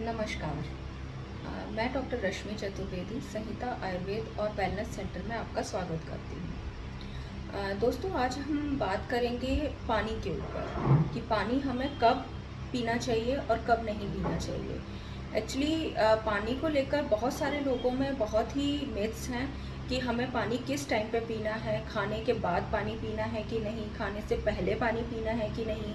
नमस्कार। मैं डॉक्टर रश्मि चतुर्वेदी, संहिता आयुर्वेद और वेलनेस सेंटर में आपका स्वागत करती हूँ। दोस्तों, आज हम बात करेंगे पानी के ऊपर कि पानी हमें कब पीना चाहिए और कब नहीं पीना चाहिए। एक्चुअली पानी को लेकर बहुत सारे लोगों में बहुत ही मिथ्स हैं कि हमें पानी किस टाइम पे पीना है, खाने के बाद पानी पीना है कि नहीं, खाने से पहले पानी पीना है कि नहीं।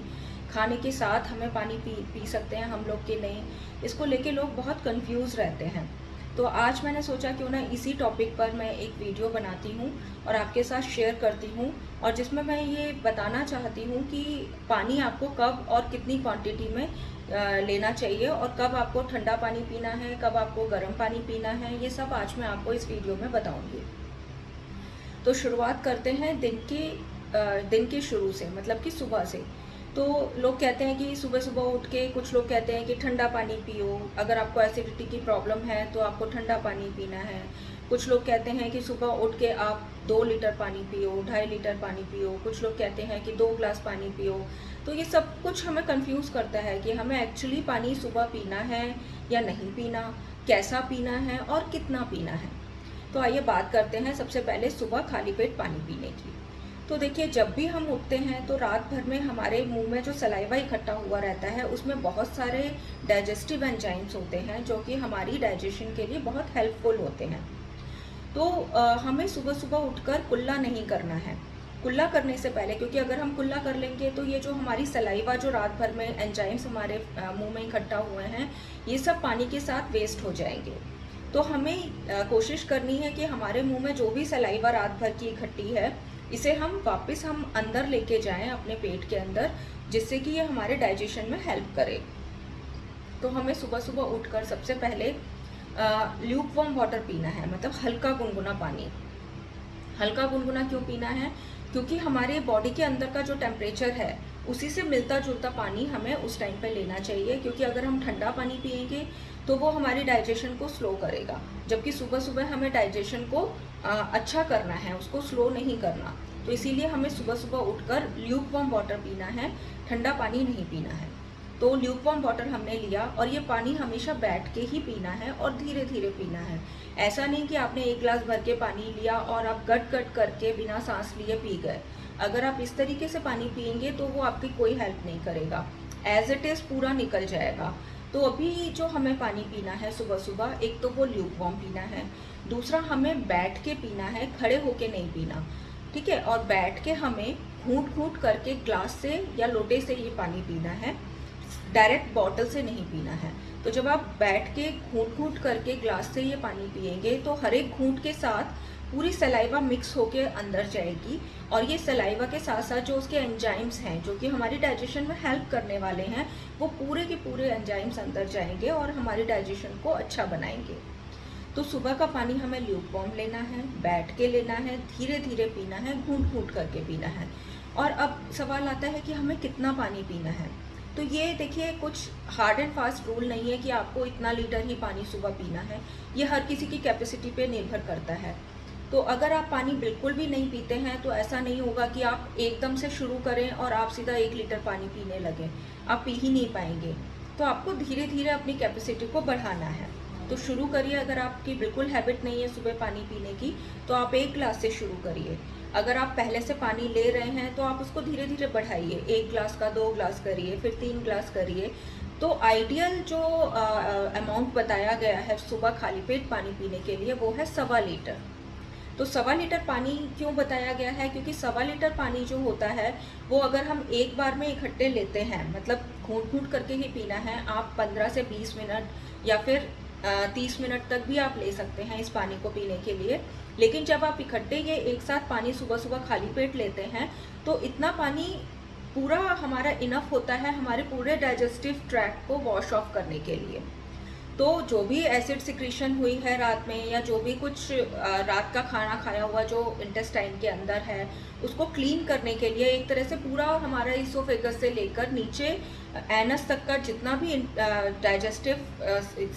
खाने के साथ हमें पानी पी पी सकते हैं, हम लोग के नहीं। इसको लेके लोग बहुत कंफ्यूज रहते हैं। तो आज मैंने सोचा क्यों ना इसी टॉपिक पर मैं एक वीडियो बनाती हूँ और आपके साथ शेयर करती हूँ और जिसमें मैं ये बताना चाहती हूँ कि पानी आपको कब और कितनी क्वांटिटी में लेना चाहिए और कब आपको ठंडा पानी पीना है, कब आपको गर्म पानी पीना है, ये सब आज मैं आपको इस वीडियो में बताऊँगी। तो शुरुआत करते हैं दिन के दिन के शुरू से मतलब कि सुबह से। तो लोग कहते हैं कि सुबह सुबह उठ के कुछ लोग कहते हैं कि ठंडा पानी पियो। अगर आपको एसिडिटी की प्रॉब्लम है तो आपको ठंडा पानी पीना है। कुछ लोग कहते हैं कि सुबह उठ के आप दो लीटर पानी पियो, ढाई लीटर पानी पियो। कुछ लोग कहते हैं कि दो ग्लास पानी पियो। तो ये सब कुछ हमें कंफ्यूज करता है कि हमें एक्चुअली पानी सुबह पीना है या नहीं पीना, कैसा पीना है और कितना पीना है। तो आइए बात करते हैं सबसे पहले सुबह खाली पेट पानी पीने की। तो देखिए जब भी हम उठते हैं तो रात भर में हमारे मुँह में जो सलाइवा इकट्ठा हुआ रहता है उसमें बहुत सारे डाइजेस्टिव एंजाइम्स होते हैं जो कि हमारी डाइजेशन के लिए बहुत हेल्पफुल होते हैं। तो अ, हमें सुबह सुबह उठकर कुल्ला नहीं करना है। कुल्ला करने से पहले क्योंकि अगर हम कुल्ला कर लेंगे तो ये जो हमारी सलाइवा जो रात भर में एंजाइम्स हमारे मुँह में इकट्ठा हुए हैं ये सब पानी के साथ वेस्ट हो जाएँगे। तो हमें अ, कोशिश करनी है कि हमारे मुँह में जो भी सलाइवा रात भर की इकट्ठी है इसे हम वापस हम अंदर लेके जाएँ अपने पेट के अंदर, जिससे कि ये हमारे डाइजेशन में हेल्प करे। तो हमें सुबह सुबह उठकर सबसे पहले ल्यूक वार्म वाटर पीना है मतलब हल्का गुनगुना पानी। हल्का गुनगुना क्यों पीना है? क्योंकि हमारे बॉडी के अंदर का जो टेम्परेचर है, उसी से मिलता जुलता पानी हमें उस टाइम पे लेना चाहिए, क्योंकि अगर हम ठंडा पानी पिएँगे तो वो हमारी डाइजेशन को स्लो करेगा। जबकि सुबह सुबह हमें डाइजेशन को आ, अच्छा करना है उसको स्लो नहीं करना। तो इसीलिए हमें सुबह सुबह उठकर ल्यूक वार्म वाटर पीना है ठंडा पानी नहीं पीना है। तो ल्यूक वार्म वाटर हमने लिया और ये पानी हमेशा बैठ के ही पीना है और धीरे धीरे पीना है। ऐसा नहीं कि आपने एक गिलास भर के पानी लिया और आप गट गट करके बिना सांस लिए पी गए। अगर आप इस तरीके से पानी पियेंगे तो वो आपकी कोई हेल्प नहीं करेगा। एज इट इज़ पूरा निकल जाएगा। तो अभी जो हमें पानी पीना है सुबह सुबह, एक तो वो ल्यूक वार्म पीना है, दूसरा हमें बैठ के पीना है, खड़े होके नहीं पीना, ठीक है? और बैठ के हमें घूट घूट करके ग्लास से या लोटे से ये पानी पीना है डायरेक्ट बॉटल से नहीं पीना है। तो जब आप बैठ के घूट घूट करके ग्लास से ये पानी पिएँगे तो हर एक घूट के साथ पूरी सलाइवा मिक्स होके अंदर जाएगी। और ये सलाइवा के साथ साथ जो उसके एंजाइम्स हैं, जो कि हमारी डाइजेशन में हेल्प करने वाले हैं, वो पूरे के पूरे एंजाइम्स अंदर जाएँगे और हमारी डाइजेशन को अच्छा बनाएँगे। तो सुबह का पानी हमें ल्यूक वार्म लेना है, बैठ के लेना है धीरे धीरे पीना है घूट घूट करके पीना है। और अब सवाल आता है कि हमें कितना पानी पीना है? तो ये देखिए, कुछ हार्ड एंड फास्ट रूल नहीं है कि आपको इतना लीटर ही पानी सुबह पीना है। ये हर किसी की कैपेसिटी पे निर्भर करता है। तो अगर आप पानी बिल्कुल भी नहीं पीते हैं तो ऐसा नहीं होगा कि आप एकदम से शुरू करें और आप सीधा एक लीटर पानी पीने लगें। आप पी ही नहीं पाएँगे। तो आपको धीरे धीरे अपनी कैपेसिटी को बढ़ाना है। तो शुरू करिए अगर आपकी बिल्कुल हैबिट नहीं है सुबह पानी पीने की तो आप एक ग्लास से शुरू करिए। अगर आप पहले से पानी ले रहे हैं तो आप उसको धीरे धीरे बढ़ाइए। एक ग्लास का, दो ग्लास करिए, फिर तीन ग्लास करिए। तो आइडियल जो अमाउंट बताया गया है सुबह खाली पेट पानी पीने के लिए, वो है सवा लीटर। तो सवा लीटर पानी क्यों बताया गया है? क्योंकि सवा लीटर पानी जो होता है, वो अगर हम एक बार में इकट्ठे लेते हैं मतलब घूट घूट करके ही पीना है, आप 15 से 20 मिनट या फिर तीस मिनट तक भी आप ले सकते हैं इस पानी को पीने के लिए। लेकिन जब आप इकट्ठे ये एक साथ पानी सुबह सुबह खाली पेट लेते हैं तो इतना पानी पूरा हमारा इनफ होता है हमारे पूरे डाइजेस्टिव ट्रैक को वॉश ऑफ़ करने के लिए। तो जो भी एसिड सिक्रीशन हुई है रात में या जो भी कुछ रात का खाना खाया हुआ जो इंटेस्टाइन के अंदर है, उसको क्लीन करने के लिए एक तरह से पूरा हमारा इसोफेगस से लेकर नीचे एनस तक का जितना भी डाइजेस्टिव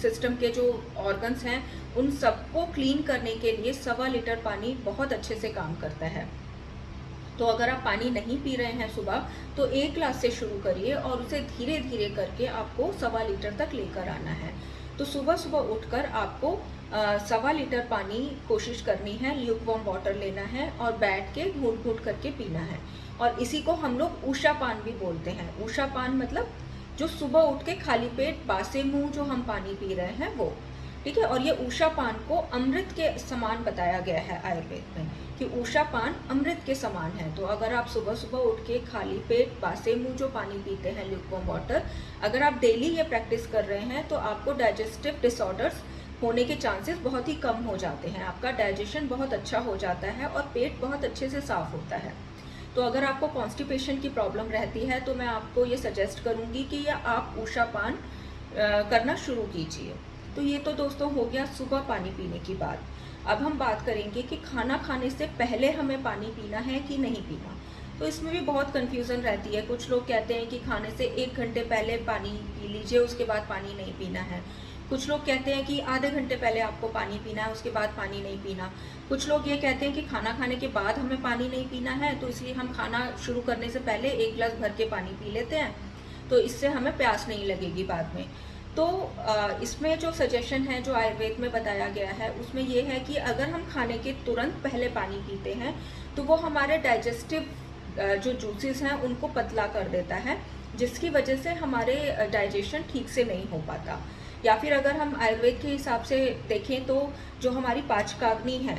सिस्टम के जो ऑर्गन्स हैं, उन सबको क्लीन करने के लिए सवा लीटर पानी बहुत अच्छे से काम करता है। तो अगर आप पानी नहीं पी रहे हैं सुबह तो एक ग्लास से शुरू करिए और उसे धीरे धीरे करके आपको सवा लीटर तक लेकर आना है। तो सुबह सुबह उठकर आपको सवा लीटर पानी कोशिश करनी है ल्यूक वॉम वाटर लेना है और बैठ के घूट घूट करके पीना है। और इसी को हम लोग ऊषा पान भी बोलते हैं। ऊषा पान मतलब जो सुबह उठ के खाली पेट बासे मुँह जो हम पानी पी रहे हैं वो। ठीक है? और ये ऊषा पान को अमृत के समान बताया गया है, आयुर्वेद में। कि ऊषा पान अमृत के समान है। तो अगर आप सुबह सुबह उठ के खाली पेट, बासे, मुँह, जो पानी पीते हैं ल्यूकवॉम वाटर अगर आप डेली ये प्रैक्टिस कर रहे हैं तो आपको डाइजेस्टिव डिसऑर्डर्स होने के चांसेस बहुत ही कम हो जाते हैं। आपका डाइजेशन बहुत अच्छा हो जाता है और पेट बहुत अच्छे से साफ़ होता है। तो अगर आपको कॉन्स्टिपेशन की प्रॉब्लम रहती है तो मैं आपको ये सजेस्ट करूँगी कि या आप ऊषा पान करना शुरू कीजिए। तो ये तो दोस्तों हो गया सुबह पानी पीने की बात। अब हम बात करेंगे कि खाना खाने से पहले हमें पानी पीना है कि नहीं पीना। तो इसमें भी बहुत कन्फ्यूज़न रहती है। कुछ लोग कहते हैं कि खाने से एक घंटे पहले पानी पी लीजिए, उसके बाद पानी नहीं पीना है। कुछ लोग कहते हैं कि आधे घंटे पहले आपको पानी पीना है, उसके बाद पानी नहीं पीना। कुछ लोग ये कहते हैं कि खाना खाने के बाद हमें पानी नहीं पीना है तो इसलिए हम खाना शुरू करने से पहले एक गिलास भर के पानी पी लेते हैं। तो इससे हमें प्यास नहीं लगेगी बाद में। तो इसमें जो सजेशन है, जो आयुर्वेद में बताया गया है, उसमें ये है कि अगर हम खाने के तुरंत पहले पानी पीते हैं तो वो हमारे डाइजेस्टिव जो जूसेस हैं, उनको पतला कर देता है, जिसकी वजह से हमारे डाइजेशन ठीक से नहीं हो पाता। या फिर अगर हम आयुर्वेद के हिसाब से देखें तो जो हमारी पाचकाग्नि है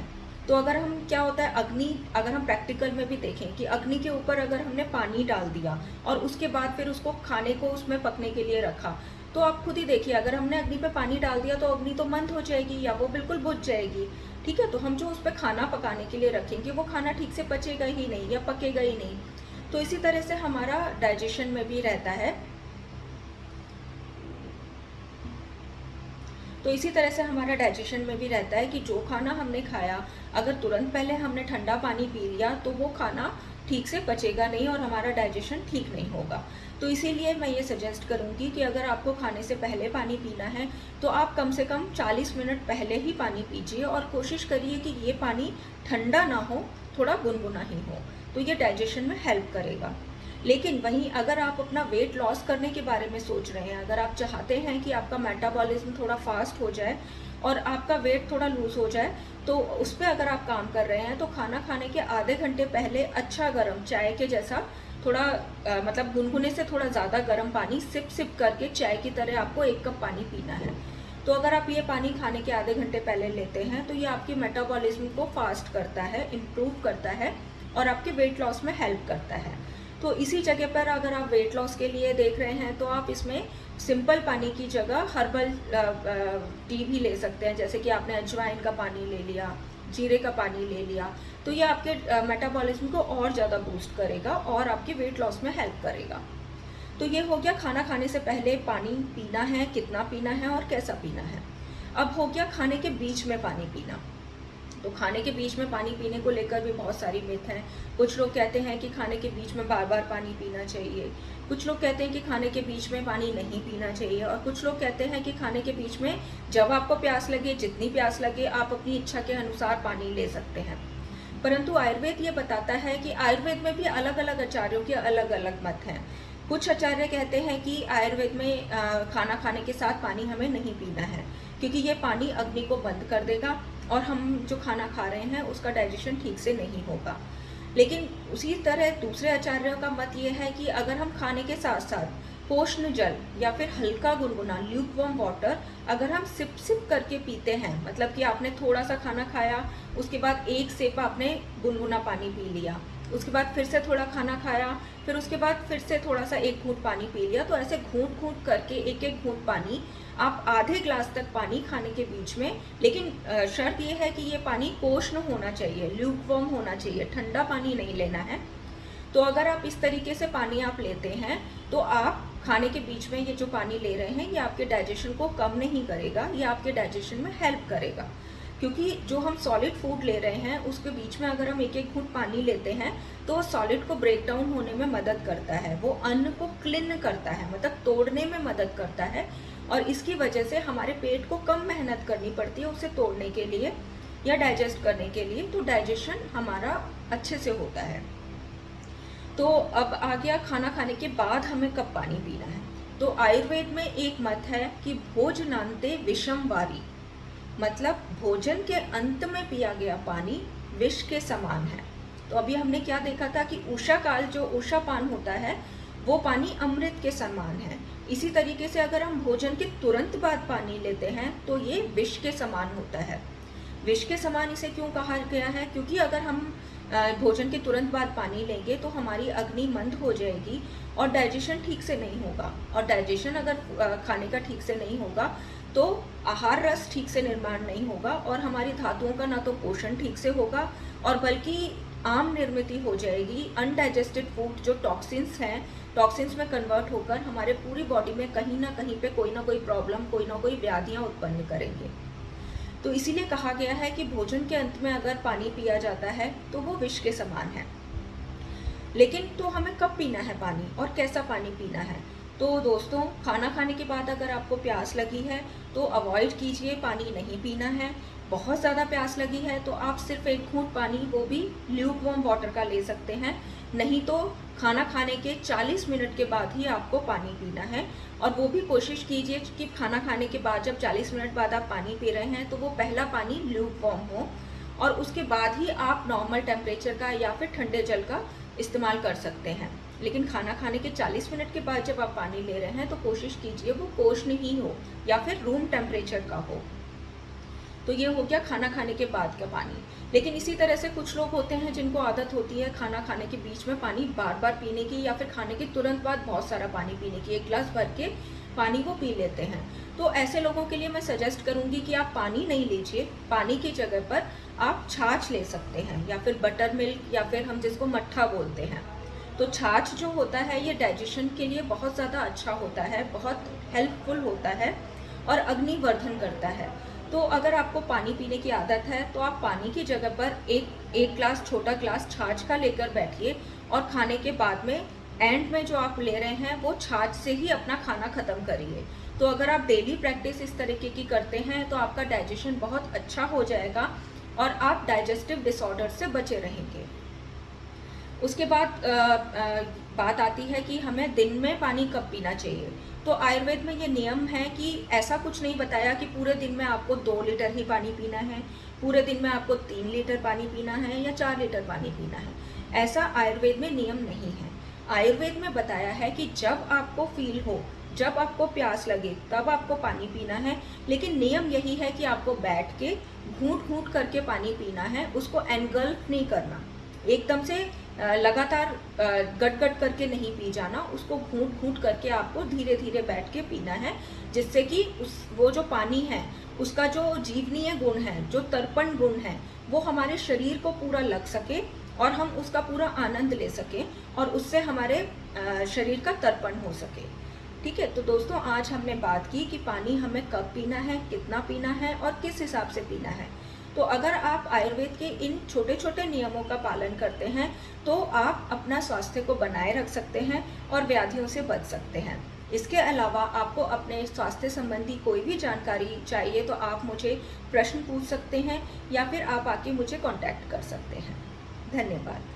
तो अगर हम, क्या होता है, अग्नि, अगर हम प्रैक्टिकल में भी देखें कि अग्नि के ऊपर अगर हमने पानी डाल दिया और उसके बाद फिर उसको खाने को उसमें पकने के लिए रखा तो आप खुद ही देखिए, अगर हमने अग्नि पे पानी डाल दिया तो अग्नि तो मंद हो जाएगी या वो बिल्कुल बुझ जाएगी। ठीक है? तो हम जो उस पर खाना पकाने के लिए रखेंगे, वो खाना ठीक से पचेगा ही नहीं या पकेगा ही नहीं। तो इसी तरह से हमारा डाइजेशन में भी रहता है। तो इसी तरह से हमारा डाइजेशन में भी रहता है कि जो खाना हमने खाया, अगर तुरंत पहले हमने ठंडा पानी पी लिया तो वो खाना ठीक से पचेगा नहीं और हमारा डाइजेशन ठीक नहीं होगा। तो इसीलिए मैं ये सजेस्ट करूँगी कि अगर आपको खाने से पहले पानी पीना है तो आप कम से कम 40 मिनट पहले ही पानी पीजिए और कोशिश करिए कि ये पानी ठंडा ना हो, थोड़ा गुनगुना ही हो तो ये डाइजेशन में हेल्प करेगा। लेकिन वहीं अगर आप अपना वेट लॉस करने के बारे में सोच रहे हैं, अगर आप चाहते हैं कि आपका मेटाबॉलिज्म थोड़ा फास्ट हो जाए और आपका वेट थोड़ा लूज हो जाए तो उस पर अगर आप काम कर रहे हैं तो खाना खाने के आधे घंटे पहले अच्छा गर्म चाय के जैसा थोड़ा आ, मतलब गुनगुने से थोड़ा ज़्यादा गर्म पानी सिप सिप करके चाय की तरह आपको एक कप पानी पीना है। तो अगर आप ये पानी खाने के आधे घंटे पहले लेते हैं तो ये आपके मेटाबॉलिज्म को फास्ट करता है इम्प्रूव करता है और आपके वेट लॉस में हेल्प करता है। तो इसी जगह पर अगर आप वेट लॉस के लिए देख रहे हैं तो आप इसमें सिंपल पानी की जगह हर्बल टी भी ले सकते हैं, जैसे कि आपने अजवाइन का पानी ले लिया, जीरे का पानी ले लिया तो ये आपके मेटाबॉलिज्म को और ज़्यादा बूस्ट करेगा और आपके वेट लॉस में हेल्प करेगा। तो ये हो गया खाना खाने से पहले पानी पीना है, कितना पीना है और कैसा पीना है। अब हो गया खाने के बीच में पानी पीना। तो खाने के बीच में पानी पीने को लेकर भी बहुत सारी मिथ हैं। कुछ लोग कहते हैं कि खाने के बीच में बार बार पानी पीना चाहिए। कुछ लोग कहते हैं कि खाने के बीच में पानी नहीं पीना चाहिए और कुछ लोग कहते हैं कि खाने के बीच में जब आपको प्यास लगे, जितनी प्यास लगे, आप अपनी इच्छा के अनुसार पानी ले सकते हैं। परंतु आयुर्वेद ये बताता है कि आयुर्वेद में भी अलग अलग आचार्यों के अलग अलग मत हैं। कुछ आचार्य कहते हैं कि आयुर्वेद में खाना खाने के साथ पानी हमें नहीं पीना है, क्योंकि ये पानी अग्नि को बंद कर देगा। और हम जो खाना खा रहे हैं, उसका डाइजेशन ठीक से नहीं होगा। लेकिन उसी तरह दूसरे आचार्यों का मत ये है कि अगर हम खाने के साथ साथ पोषण जल या फिर हल्का गुनगुना ल्यूकवॉर्म वाटर अगर हम सिप सिप करके पीते हैं मतलब कि आपने थोड़ा सा खाना खाया, उसके बाद एक सिप आपने गुनगुना पानी पी लिया उसके बाद फिर से थोड़ा खाना खाया, फिर उसके बाद फिर से थोड़ा सा एक घूट पानी पी लिया। तो ऐसे घूट घूट करके एक एक घूट पानी, आप आधे ग्लास तक पानी खाने के बीच में, लेकिन शर्त ये है कि ये पानी कोष्ण होना चाहिए ल्यूकवॉर्म होना चाहिए, ठंडा पानी नहीं लेना है। तो अगर आप इस तरीके से पानी आप लेते हैं तो आप खाने के बीच में ये जो पानी ले रहे हैं, ये आपके डाइजेशन को कम नहीं करेगा, ये आपके डाइजेशन में हेल्प करेगा। क्योंकि जो हम सॉलिड फ़ूड ले रहे हैं, उसके बीच में अगर हम एक एक घूट पानी लेते हैं तो सॉलिड को ब्रेक डाउन होने में मदद करता है। वो अन्न को क्लिन करता है मतलब तोड़ने में मदद करता है और इसकी वजह से हमारे पेट को कम मेहनत करनी पड़ती है उसे तोड़ने के लिए या डाइजेस्ट करने के लिए तो डाइजेशन हमारा अच्छे से होता है। तो अब आ गया खाना खाने के बाद हमें कब पानी पीना है। तो आयुर्वेद में एक मत है कि भोजनांते विषम वारी मतलब भोजन के अंत में पिया गया पानी विष के समान है। तो अभी हमने क्या देखा था कि उषा काल जो उषा पान होता है, वो पानी अमृत के समान है। इसी तरीके से अगर हम भोजन के तुरंत बाद पानी लेते हैं तो ये विष के समान होता है। विष के समान इसे क्यों कहा गया है? क्योंकि अगर हम भोजन के तुरंत बाद पानी लेंगे तो हमारी अग्नि मंद हो जाएगी और डाइजेशन ठीक से नहीं होगा। और डाइजेशन अगर खाने का ठीक से नहीं होगा तो आहार रस ठीक से निर्माण नहीं होगा और हमारी धातुओं का ना तो पोषण ठीक से होगा और बल्कि आम निर्मित हो जाएगी अनडाइजेस्टेड फ़ूड जो टॉक्सिन्स हैं टॉक्सिन्स में कन्वर्ट होकर हमारे पूरी बॉडी में कहीं ना कहीं पे कोई ना कोई प्रॉब्लम कोई ना कोई व्याधियाँ उत्पन्न करेंगे। तो इसीलिए कहा गया है कि भोजन के अंत में अगर पानी पिया जाता है तो वो विष के समान है। लेकिन तो हमें कब पीना है पानी और कैसा पानी पीना है? तो दोस्तों, खाना खाने के बाद अगर आपको प्यास लगी है तो अवॉइड कीजिए, पानी नहीं पीना है। बहुत ज़्यादा प्यास लगी है तो आप सिर्फ़ एक घूट पानी, वो भी ल्यूक वॉम वाटर का ले सकते हैं। नहीं तो खाना खाने के 40 मिनट के बाद ही आपको पानी पीना है। और वो भी कोशिश कीजिए कि खाना खाने के बाद जब 40 मिनट बाद आप पानी पी रहे हैं तो वो पहला पानी ल्यूक वॉम हो। और उसके बाद ही आप नॉर्मल टेम्परेचर का या फिर ठंडे जल का इस्तेमाल कर सकते हैं। लेकिन खाना खाने के 40 मिनट के बाद जब आप पानी ले रहे हैं तो कोशिश कीजिए वो कोष्ण ही हो या फिर रूम टेम्परेचर का हो। तो ये हो गया खाना खाने के बाद का पानी। लेकिन इसी तरह से कुछ लोग होते हैं जिनको आदत होती है खाना खाने के बीच में पानी बार बार पीने की या फिर खाने के तुरंत बाद बहुत सारा पानी पीने की, एक गिलास भर के पानी को पी लेते हैं। तो ऐसे लोगों के लिए मैं सजेस्ट करूँगी कि आप पानी नहीं लीजिए, पानी की जगह पर आप छाछ ले सकते हैं या फिर बटर मिल्क या फिर हम जिसको मट्ठा बोलते हैं। तो छाछ जो होता है, ये डाइजेशन के लिए बहुत ज़्यादा अच्छा होता है, बहुत हेल्पफुल होता है और अग्निवर्धन करता है। तो अगर आपको पानी पीने की आदत है तो आप पानी की जगह पर एक एक ग्लास छोटा ग्लास छाछ का लेकर बैठिए और खाने के बाद में एंड में जो आप ले रहे हैं, वो छाछ से ही अपना खाना ख़त्म करिए। तो अगर आप डेली प्रैक्टिस इस तरीके की करते हैं तो आपका डाइजेशन बहुत अच्छा हो जाएगा और आप डाइजेस्टिव डिसऑर्डर से बचे रहेंगे। उसके बाद बात आती है कि हमें दिन में पानी कब पीना चाहिए। तो आयुर्वेद में ये नियम है कि ऐसा कुछ नहीं बताया कि पूरे दिन में आपको दो लीटर ही पानी पीना है, पूरे दिन में आपको तीन लीटर पानी पीना है या चार लीटर पानी पीना है। ऐसा आयुर्वेद में नियम नहीं है। आयुर्वेद में बताया है कि जब आपको फील हो, जब आपको प्यास लगे, तब आपको पानी पीना है। लेकिन नियम यही है कि आपको बैठ के घूट घूट करके पानी पीना है, उसको एनगल्फ नहीं करना। एकदम से लगातार गट गट करके नहीं पी जाना, उसको घूट घूट करके आपको धीरे धीरे बैठ के पीना है, जिससे कि उस, वो जो पानी है, उसका जो जीवनीय गुण है, जो तर्पण गुण है, वो हमारे शरीर को पूरा लग सके और हम उसका पूरा आनंद ले सके और उससे हमारे शरीर का तर्पण हो सके। ठीक है? तो दोस्तों, आज हमने बात की कि पानी हमें कब पीना है, कितना पीना है और किस हिसाब से पीना है। तो अगर आप आयुर्वेद के इन छोटे छोटे नियमों का पालन करते हैं तो आप अपना स्वास्थ्य को बनाए रख सकते हैं और व्याधियों से बच सकते हैं। इसके अलावा आपको अपने स्वास्थ्य संबंधी कोई भी जानकारी चाहिए तो आप मुझे प्रश्न पूछ सकते हैं या फिर आप आके मुझे कॉन्टैक्ट कर सकते हैं। धन्यवाद।